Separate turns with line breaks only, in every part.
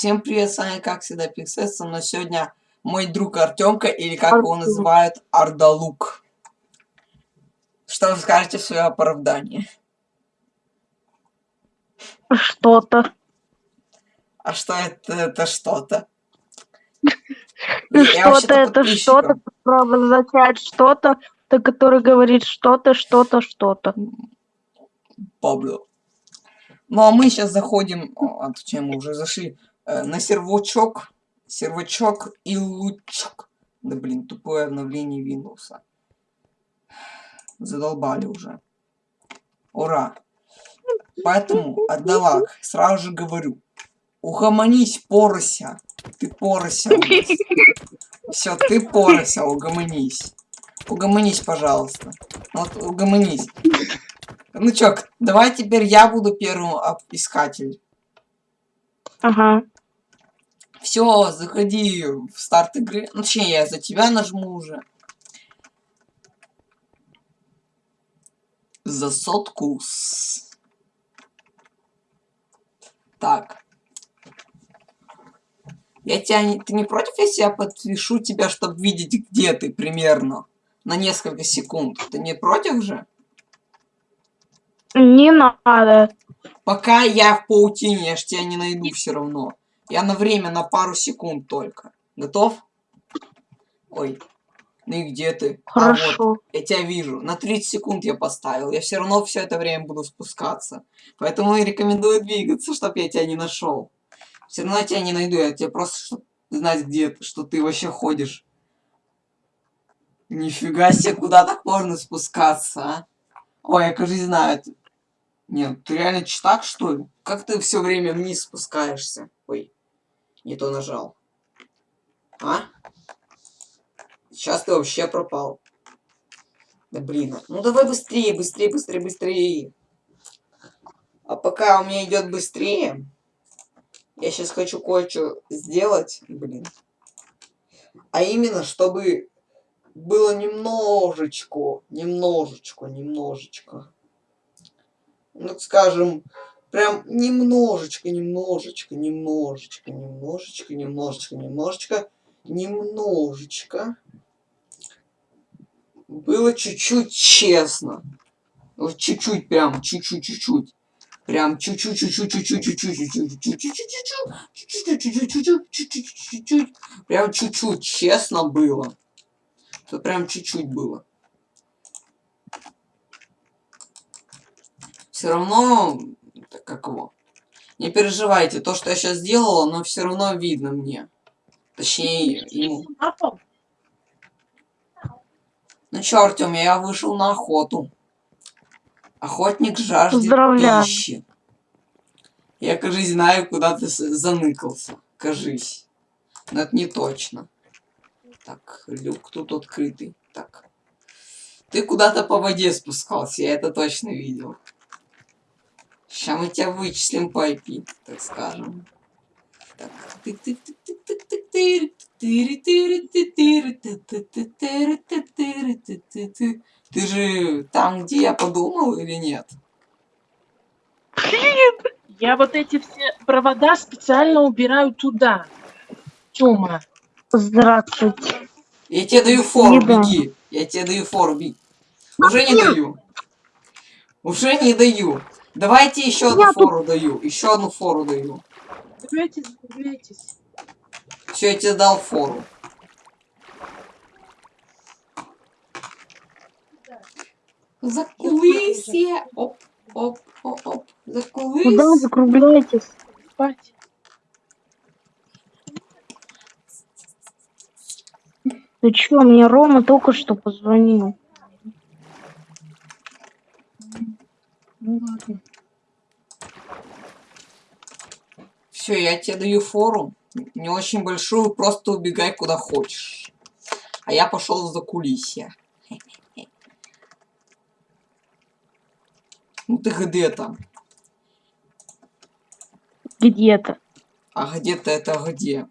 Всем привет, с вами как всегда Пиксес, со мной сегодня мой друг Артемка, или как его называют, Ардалук. Что вы скажете в свое оправдание?
Что-то.
А что это, это что-то?
Что-то это что-то, обозначает что-то, который говорит что-то, что-то, что-то.
Пабло. Ну а мы сейчас заходим, а точнее мы уже зашли на сервачок, сервачок и лучок. Да блин, тупое обновление Windows. Задолбали уже. Ура. Поэтому, Адалак, сразу же говорю, угомонись, порося. Ты порося Все, ты порося, угомонись. Угомонись, пожалуйста. Вот, угомонись. Ну чё, давай теперь я буду первым искатель.
Ага.
Все, заходи в старт игры. Ну, точнее, я за тебя нажму уже. За сотку. Так. Я тебя не... Ты не против, если я подпишу тебя, чтобы видеть, где ты примерно? На несколько секунд. Ты не против же?
Не надо.
Пока я в паутине, я ж тебя не найду все равно. Я на время, на пару секунд только. Готов? Ой. Ну и где ты?
Хорошо. А вот,
я тебя вижу. На 30 секунд я поставил. Я все равно все это время буду спускаться. Поэтому и рекомендую двигаться, чтобы я тебя не нашел. Все равно я тебя не найду. Я тебя просто знать, где ты, что ты вообще ходишь. Нифига себе, куда так можно спускаться, а? Ой, я, кажется, знаю. Нет, ты реально читак, что ли? Как ты все время вниз спускаешься? Ой, не то нажал. А? Сейчас ты вообще пропал. Да блин. Ну давай быстрее, быстрее, быстрее, быстрее. А пока у меня идет быстрее, я сейчас хочу кое-что сделать, блин. А именно, чтобы было немножечко, немножечко, немножечко ну, скажем, прям немножечко, немножечко, немножечко, немножечко, немножечко, немножечко, немножечко было чуть-чуть честно. Вот чуть-чуть прям, чуть-чуть, чуть-чуть. Прям чуть-чуть, чуть-чуть, чуть-чуть, чуть-чуть, чуть-чуть, чуть-чуть, чуть-чуть, чуть-чуть, чуть-чуть, прям чуть-чуть честно было. Это прям чуть-чуть было. Все равно, как его, не переживайте, то, что я сейчас сделала, но все равно видно мне. Точнее, ему. Ну чё, Артём, я вышел на охоту. Охотник жаждет пищи. Я, кажись, знаю, куда ты заныкался. Кажись. Но это не точно. Так, люк тут открытый. Так. Ты куда-то по воде спускался, я это точно видел. Сейчас мы тебя вычислим по IP, так скажем. Так. Ты же там, где я подумал, или нет?
Я вот эти все провода специально убираю туда. Тёма.
Здравствуйте.
Я тебе даю фору, беги. Я тебе даю фору, беги. Уже не даю. Уже не даю. Давайте еще одну Я фору тут... даю. Еще одну фору даю.
Закругляйтесь.
Все, я тебе дал фору. Закулысье. Оп, оп, оп, оп. Закулысье.
Куда закругляйтесь?
Спать.
Ты чё, мне Рома только что позвонил.
Ну ладно.
Все, я тебе даю фору. Не очень большую, просто убегай куда хочешь. А я пошел за кулисье. Ну ты где там?
Где-то.
А где-то это где?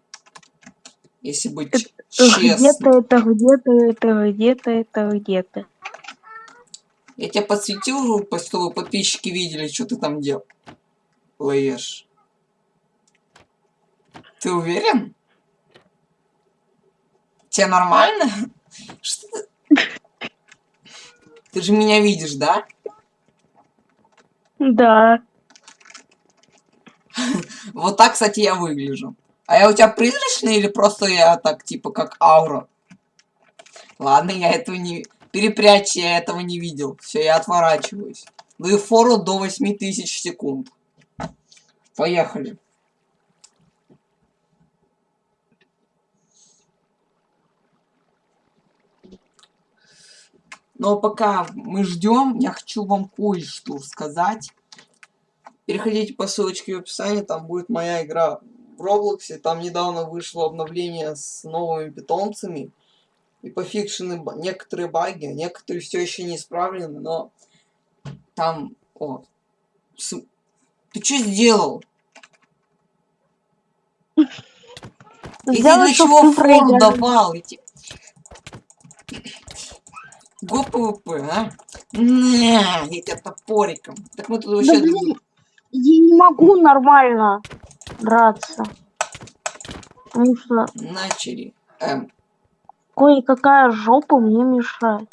Если быть
это,
честным.
Где-то это где-то это где-то это где-то.
Я тебя подсветил, чтобы подписчики видели, что ты там делаешь. Ты уверен? Тебе нормально? Что ты... Ты же меня видишь, да?
Да.
Вот так, кстати, я выгляжу. А я у тебя призрачный или просто я так, типа, как аура? Ладно, я этого не... Перепрячь, я этого не видел. Все, я отворачиваюсь. Даю фору до 8000 секунд. Поехали. Но пока мы ждем, я хочу вам кое-что сказать. Переходите по ссылочке в описании, там будет моя игра в Роблоксе. Там недавно вышло обновление с новыми питомцами. И пофикшены некоторые баги, некоторые все еще не исправлены, но там... О, с- Ты что сделал? Тебе
Сделай,
для чего
ты
фору давал? Те- Go PvP, а? На, я тебя топориком. Так мы тут
Да
вообще...
блин, я не могу нормально драться. Потому что
Начали. Эм,
кое-какая жопа мне мешает.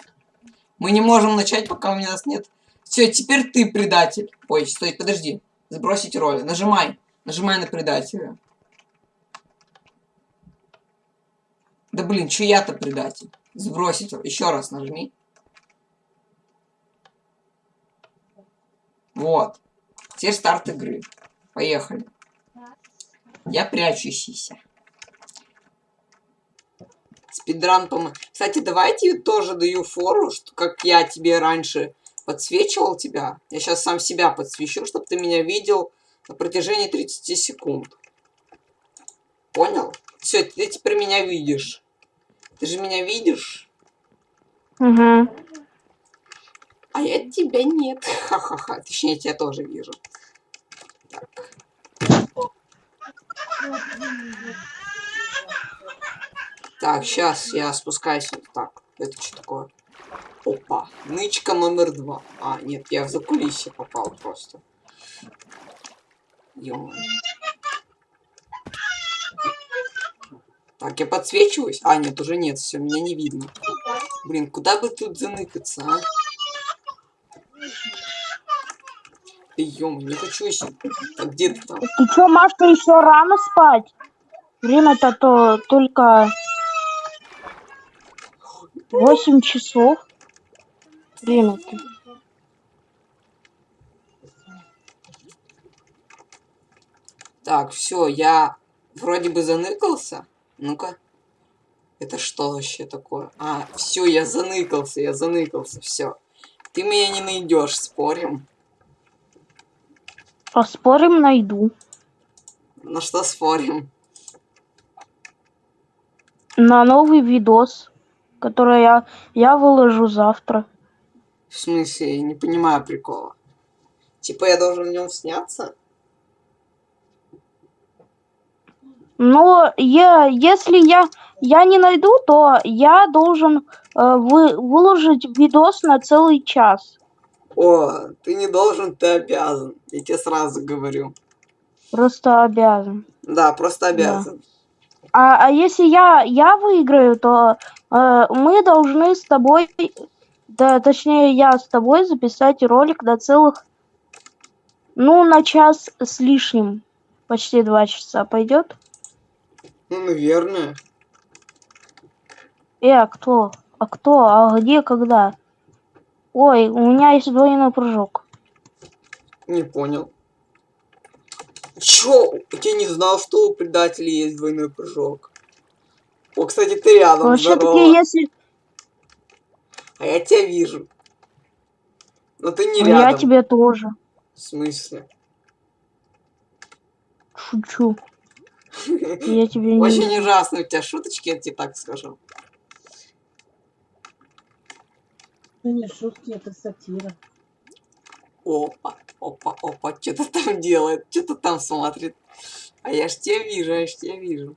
мы не можем начать, пока у нас нет... Все, теперь ты предатель. Ой, стой, подожди. Сбросить роли. Нажимай. Нажимай на предателя. Да блин, че я-то предатель? Сбросить. Еще раз нажми. Вот. Теперь старт игры. Поехали. Я прячу. Спидран помо... Кстати, давайте тоже даю фору, что как я тебе раньше подсвечивал тебя. Я сейчас сам себя подсвечу, чтобы ты меня видел на протяжении 30 секунд. Понял? Все, ты теперь меня видишь. Ты же меня видишь,
Угу.
а я тебя нет. Ха-ха-ха. Точнее, я тебя тоже вижу. Так. Так, сейчас я спускаюсь так. Это что такое? Опа. Нычка номер два. А, нет, я в закулисье попал просто. ё Так, я подсвечиваюсь? А, нет, уже нет, все, меня не видно. Блин, куда бы тут заныкаться, а? Ё не хочу еще. Так, где ты там?
Ты чё, Машка, еще рано спать? Время-то то только 8 часов. Время-то.
Так, все, я вроде бы заныкался. Ну-ка. Это что вообще такое? А, все, я заныкался, я заныкался, все. Ты меня не найдешь, спорим.
Поспорим, найду.
На что спорим?
На новый видос, который я, я выложу завтра.
В смысле, я не понимаю прикола. Типа я должен в нем сняться?
Но я, если я, я не найду, то я должен э, вы, выложить видос на целый час.
О, ты не должен, ты обязан. Я тебе сразу говорю.
Просто обязан.
Да, просто обязан.
А, а если я, я выиграю, то э, мы должны с тобой, да, точнее, я с тобой записать ролик на целых, ну, на час с лишним. Почти два часа. Пойдет?
Ну, наверное.
Э, а кто? А кто? А где, когда? Ой, у меня есть двойной прыжок.
Не понял. Чё? Я не знал, что у предателей есть двойной прыжок. О, кстати, ты рядом,
Вообще-таки,
здорово.
если
А я тебя вижу. Но ты не
Ну,
рядом.
я тебе тоже
В смысле?
шучу. Я тебе не...
Очень ужасные у тебя шуточки, я тебе так скажу.
Это не шутки, это сатира.
Опа, опа, опа, что-то там делает, что-то там смотрит. А я ж тебя вижу, я ж тебя вижу.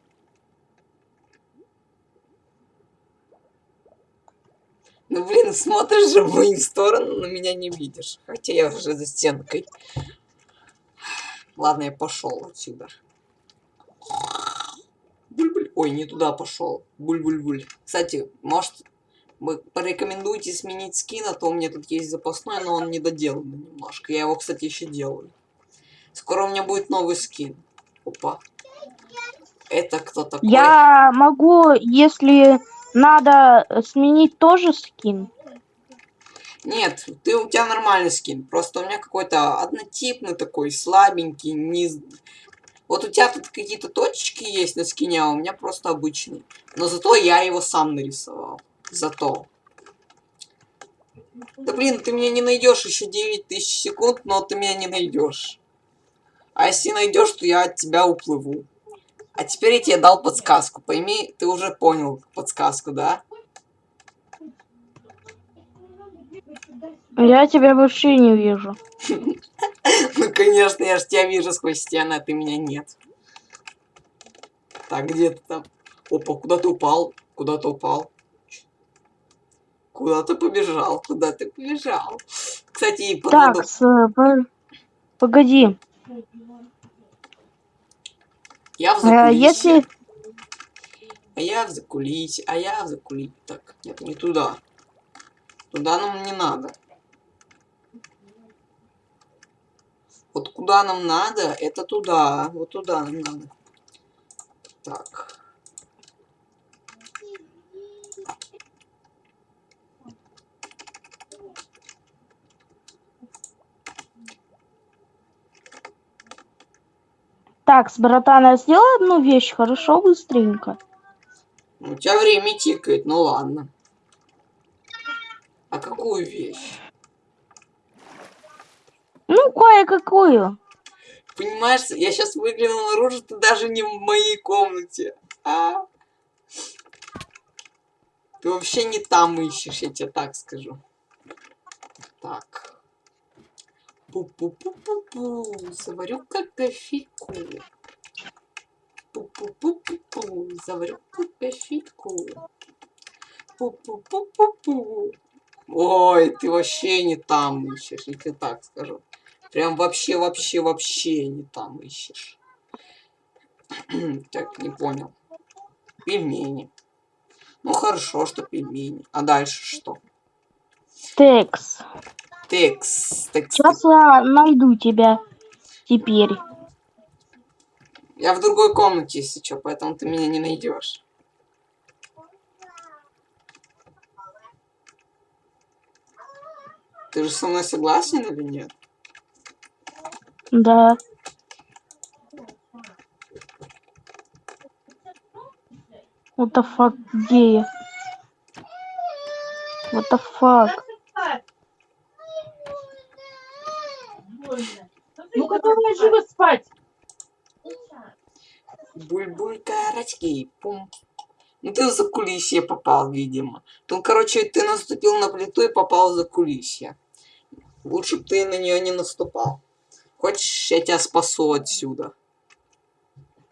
Ну блин, смотришь же в мою сторону, но меня не видишь. Хотя я уже за стенкой. Ладно, я пошел отсюда. Ой, не туда пошел. Буль-буль-буль. Кстати, может, вы порекомендуете сменить скин, а то у меня тут есть запасной, но он не доделанный немножко. Я его, кстати, еще делаю. Скоро у меня будет новый скин. Опа. Это кто такой?
Я могу, если надо сменить тоже скин.
Нет, ты у тебя нормальный скин. Просто у меня какой-то однотипный такой, слабенький, не... Вот у тебя тут какие-то точечки есть на скине, а у меня просто обычный. Но зато я его сам нарисовал. Зато. Да блин, ты меня не найдешь еще 9000 секунд, но ты меня не найдешь. А если найдешь, то я от тебя уплыву. А теперь я тебе дал подсказку. Пойми, ты уже понял подсказку, да?
Я тебя вообще не вижу.
Ну, конечно, я же тебя вижу сквозь стены, а ты меня нет. Так, где ты там? Опа, куда ты упал? Куда ты упал? Куда ты побежал? Куда ты побежал? Кстати, подведу...
Так, с, э, по- погоди.
Я в
Э,
закулисье.
если
А я в закулисье, а я в закулисье. Так, нет, не туда. Туда нам не надо. Вот куда нам надо, это туда. Вот туда нам надо. Так.
Так, с братана сделай одну вещь, хорошо, быстренько.
У тебя время тикает, ну ладно. А какую вещь?
Ну, кое-какую.
Понимаешь, я сейчас выглянул наружу, ты даже не в моей комнате. А? Ты вообще не там ищешь, я тебе так скажу. Так. Пу-пу-пу-пу-пу. Заварю-ка кофейку. Пу-пу-пу-пу-пу. Заварю-ка кофейку. Пу-пу-пу-пу-пу. Ой, ты вообще не там ищешь, я тебе так скажу. Прям вообще, вообще, вообще не там ищешь. так, не понял. Пельмени. Ну хорошо, что пельмени. А дальше что?
Текс.
Текс. Текс.
Сейчас я найду тебя теперь.
Я в другой комнате, если что, поэтому ты меня не найдешь. Ты же со мной согласен или нет?
Да. What the fuck, где я? What the fuck?
Ну-ка давай живо спать.
Буль-буль карачки. Пум. Ну ты в закулисье попал, видимо. Ну, короче, ты наступил на плиту и попал в закулисье. Лучше бы ты на нее не наступал. Хочешь, я тебя спасу отсюда.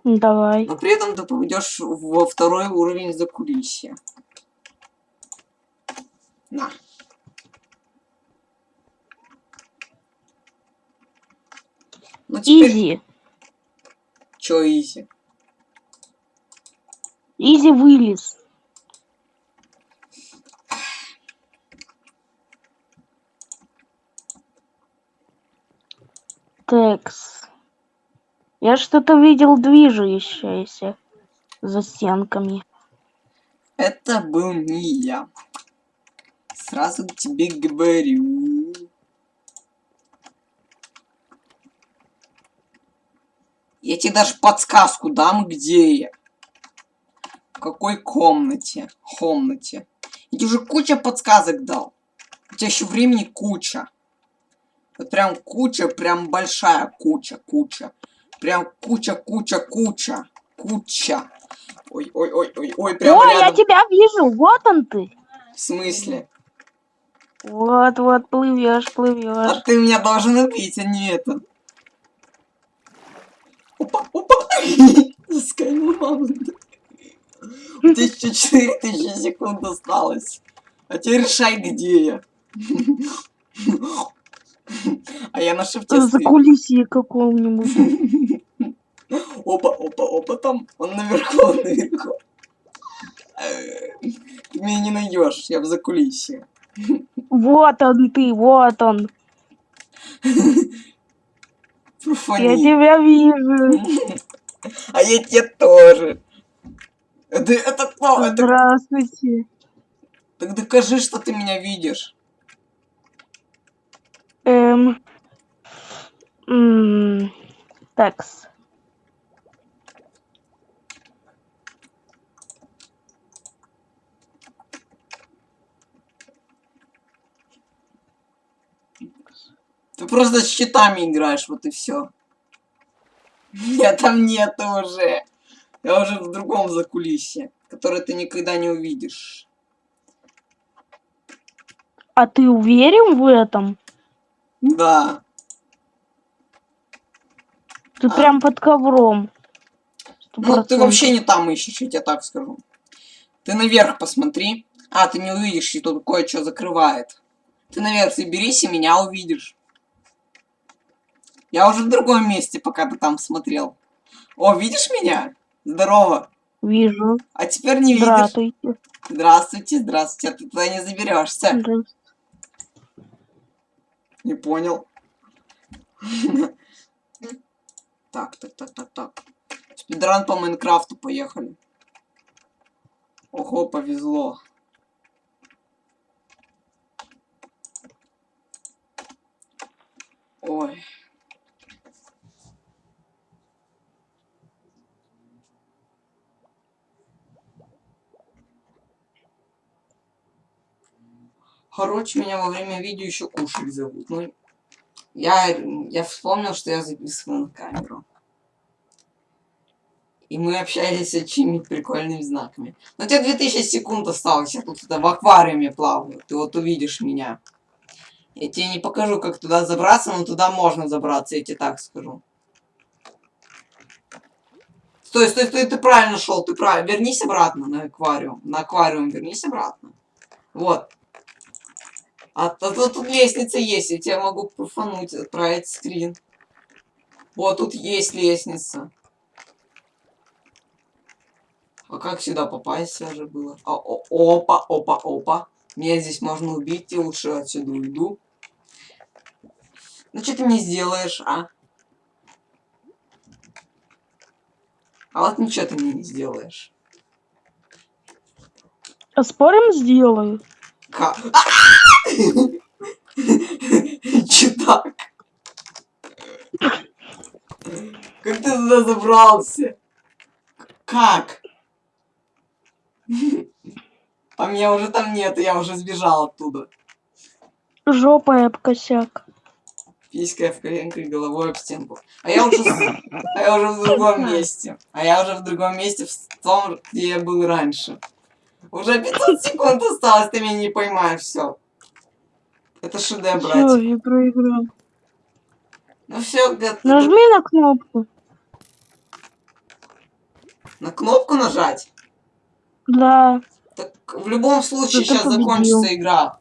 Давай.
Но при этом ты попадешь во второй уровень закулисья. На. Ну теперь...
Easy.
Чё easy?
Easy вылез. Текс. Я что-то видел движущееся за стенками.
Это был не я. Сразу тебе говорю. Я тебе даже подсказку дам, где я. В какой комнате. Комнате. Я тебе уже куча подсказок дал. У тебя еще времени куча. Вот прям куча, прям большая куча, куча. Прям куча, куча, куча. Куча. Ой, ой, ой, ой, ой, прям
О, я
рядом.
тебя вижу, вот он ты.
В смысле?
Вот, вот, плывешь,
А
плывешь.
ты меня должен убить, а не это. Опа, опа. Засканил маму. У тебя еще 4000 секунд осталось. А теперь решай, где я. А я на шифте
За кулисье какого-нибудь.
Опа, опа, опа, там. Он наверху, он наверху. Ты меня не найдешь, я в закулисье.
Вот он ты, вот он. Я
Профани.
тебя вижу.
А я тебя тоже. Это, это кто? Это...
Здравствуйте.
Так докажи, что ты меня видишь.
Эм. Такс.
Ты просто с щитами играешь, вот и все. Я там нету уже. Я уже в другом закулисье, которое ты никогда не увидишь.
А ты уверен в этом?
Да.
Ты
А.
прям под ковром. Сто
Ну, ты вообще не там ищешь, я тебе так скажу. Ты наверх посмотри. А, ты не увидишь, и тут кое-что закрывает. Ты наверх заберись и меня увидишь. Я уже в другом месте, пока ты там смотрел. О, видишь меня? Здорово.
Вижу.
А теперь не видишь.
Здравствуйте.
Здравствуйте, здравствуйте. А ты туда не заберешься.
Здравствуйте.
Не понял. Так, так, так, так, так. Спидран по Майнкрафту поехали. Ого, повезло. Ой. Короче, меня во время видео еще кушать зовут. Ну, я, я вспомнил, что я записываю на камеру. И мы общались с очень прикольными знаками. Но тебе 2000 секунд осталось, я тут в аквариуме плаваю. Ты вот увидишь меня. Я тебе не покажу, как туда забраться, но туда можно забраться, я тебе так скажу. Стой, стой, стой, ты правильно шел, ты правильно. Вернись обратно на аквариум. На аквариум вернись обратно. Вот. А, то тут лестница есть, я тебя могу пруфануть, отправить скрин. Вот тут есть лестница. А как сюда попасть уже было? А, о, опа, опа, опа. Меня здесь можно убить, и лучше отсюда уйду. Ну что ты мне сделаешь, а? А вот ничего ты мне не сделаешь.
А спорим, сделаю.
Ка- Че так? Как ты туда забрался? Как? А меня уже там нет, я уже сбежал оттуда.
Жопа об косяк.
Писька в коленку и головой об стенку. А я уже, а я уже в другом месте. А я уже в другом месте, в том, где я был раньше. Уже 500 секунд осталось, ты меня не поймаешь, все. Это шедевр,
Все,
братик.
я проиграл.
Ну все, ты
Нажми на кнопку.
на кнопку нажать.
Да.
Так в любом случае сейчас
победил.
закончится игра.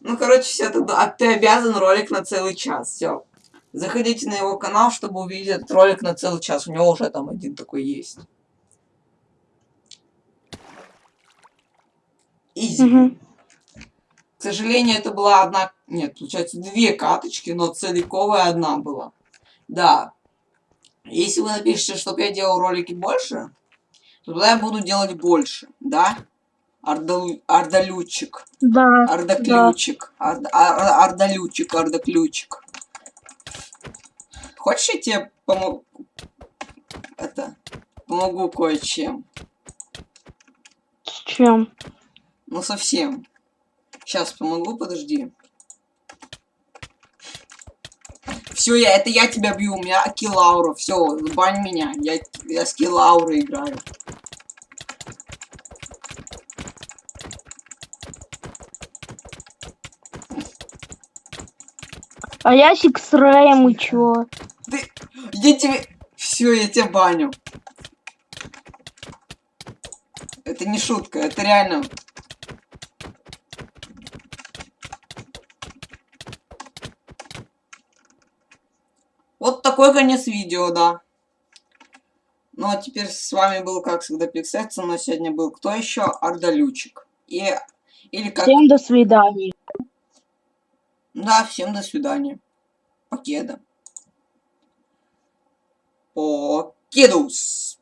Ну, короче, все, тогда а ты обязан ролик на целый час. Все. Заходите на его канал, чтобы увидеть этот ролик на целый час. У него уже там один такой есть. Изи.
Мгм.
К сожалению, это была одна... Нет, получается, две каточки, но целиковая одна была. Да. Если вы напишите, чтобы я делал ролики больше, то тогда я буду делать больше, да? Ардалу... Ардалючик.
Да.
Ардаключик. Ард... ар- Ардалючик, Ардаключик. Хочешь, я тебе помогу? Это... Помогу кое-чем.
С чем?
Ну, совсем. Сейчас помогу, подожди. Все, я, это я тебя бью, у меня Акилаура. Все, бань меня. Я, я с Килаурой играю.
А я с X-Ray, и чё?
Ты... Я тебе... Все, я тебя баню. Это не шутка, это реально. Вот такой конец видео, да. Ну а теперь с вами был, как всегда, Пиксет, но сегодня был кто еще? Ардалючик. И... Или как...
Всем до свидания.
Да, всем до свидания. Покеда. Покедус.